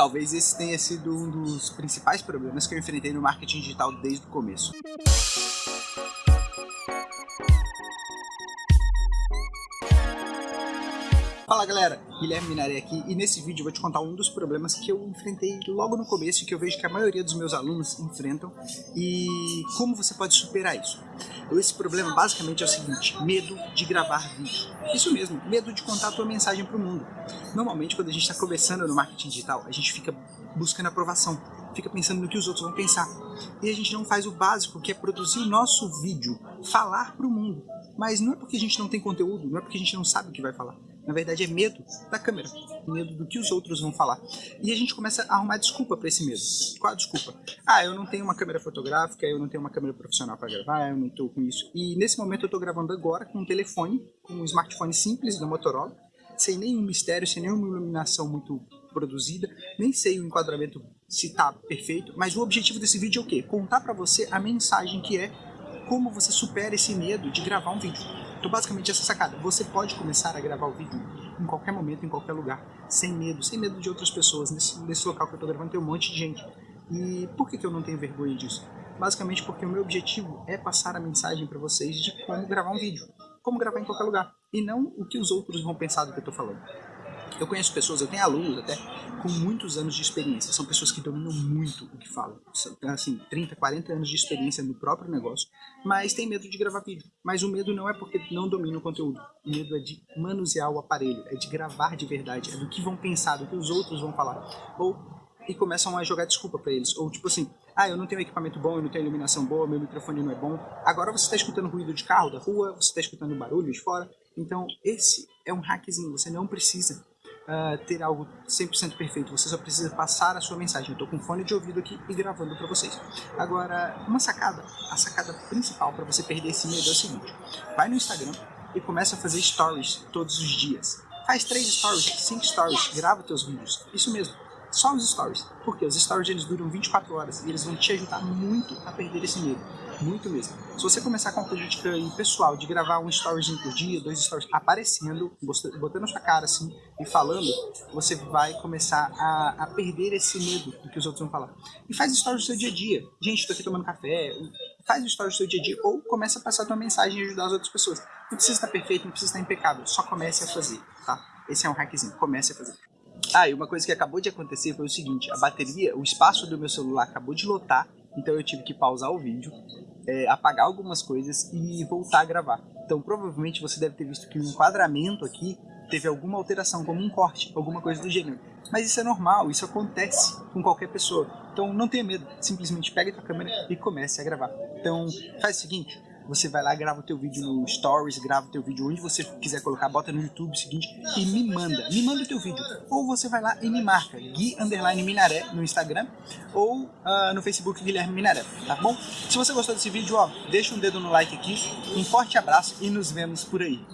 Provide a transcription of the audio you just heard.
Talvez esse tenha sido um dos principais problemas que eu enfrentei no marketing digital desde o começo. Fala galera, Guilherme Minaré aqui e nesse vídeo eu vou te contar um dos problemas que eu enfrentei logo no começo e que eu vejo que a maioria dos meus alunos enfrentam e como você pode superar isso. Esse problema basicamente é o seguinte, medo de gravar vídeo. Isso mesmo, medo de contar a tua mensagem para o mundo. Normalmente quando a gente está começando no marketing digital, a gente fica buscando aprovação, fica pensando no que os outros vão pensar. E a gente não faz o básico, que é produzir o nosso vídeo, falar para o mundo. Mas não é porque a gente não tem conteúdo, não é porque a gente não sabe o que vai falar. Na verdade é medo da câmera, medo do que os outros vão falar. E a gente começa a arrumar desculpa para esse medo. Qual a desculpa? Ah, eu não tenho uma câmera fotográfica, eu não tenho uma câmera profissional para gravar, eu não estou com isso. E nesse momento eu estou gravando agora com um telefone, com um smartphone simples da Motorola, sem nenhum mistério, sem nenhuma iluminação muito produzida, nem sei o enquadramento se está perfeito, mas o objetivo desse vídeo é o quê? Contar para você a mensagem que é como você supera esse medo de gravar um vídeo. Então basicamente essa sacada, você pode começar a gravar o vídeo em qualquer momento, em qualquer lugar, sem medo, sem medo de outras pessoas. Nesse, nesse local que eu estou gravando tem um monte de gente. E por que, que eu não tenho vergonha disso? Basicamente porque o meu objetivo é passar a mensagem para vocês de como gravar um vídeo. Como gravar em qualquer lugar. E não o que os outros vão pensar do que eu estou falando. Eu conheço pessoas, eu tenho alunos até, com muitos anos de experiência. São pessoas que dominam muito o que falam. São, assim, 30, 40 anos de experiência no próprio negócio, mas tem medo de gravar vídeo. Mas o medo não é porque não domina o conteúdo. O medo é de manusear o aparelho, é de gravar de verdade, é do que vão pensar, do que os outros vão falar. Ou e começam a jogar desculpa para eles. Ou tipo assim, ah, eu não tenho equipamento bom, eu não tenho iluminação boa, meu microfone não é bom. Agora você está escutando ruído de carro da rua, você está escutando barulho de fora. Então esse é um hackzinho, você não precisa uh, ter algo 100% perfeito, você só precisa passar a sua mensagem. Eu estou com fone de ouvido aqui e gravando para vocês. Agora, uma sacada, a sacada principal para você perder esse medo é o seguinte, vai no Instagram e começa a fazer stories todos os dias. Faz três stories, cinco stories, grava teus vídeos, isso mesmo só os stories. Porque os stories eles duram 24 horas e eles vão te ajudar muito a perder esse medo. Muito mesmo. Se você começar com a política pessoal de gravar um storyzinho por dia, dois stories aparecendo, botando sua cara assim e falando, você vai começar a, a perder esse medo do que os outros vão falar. E faz stories do seu dia a dia. Gente, tô aqui tomando café. Faz stories do seu dia a dia ou começa a passar a tua mensagem e ajudar as outras pessoas. Não precisa estar perfeito, não precisa estar impecável. Só comece a fazer, tá? Esse é um hackzinho. Comece a fazer. Ah, e uma coisa que acabou de acontecer foi o seguinte, a bateria, o espaço do meu celular acabou de lotar, então eu tive que pausar o vídeo, é, apagar algumas coisas e voltar a gravar. Então provavelmente você deve ter visto que o enquadramento aqui teve alguma alteração, como um corte, alguma coisa do gênero. Mas isso é normal, isso acontece com qualquer pessoa. Então não tenha medo, simplesmente pegue a tua câmera e comece a gravar. Então faz o seguinte, você vai lá, grava o teu vídeo no Stories, grava o teu vídeo onde você quiser colocar, bota no YouTube seguinte e me manda, me manda o teu vídeo. Ou você vai lá e me marca, Gui Underline Minaré no Instagram ou uh, no Facebook Guilherme Minaré, tá bom? Se você gostou desse vídeo, ó, deixa um dedo no like aqui, um forte abraço e nos vemos por aí.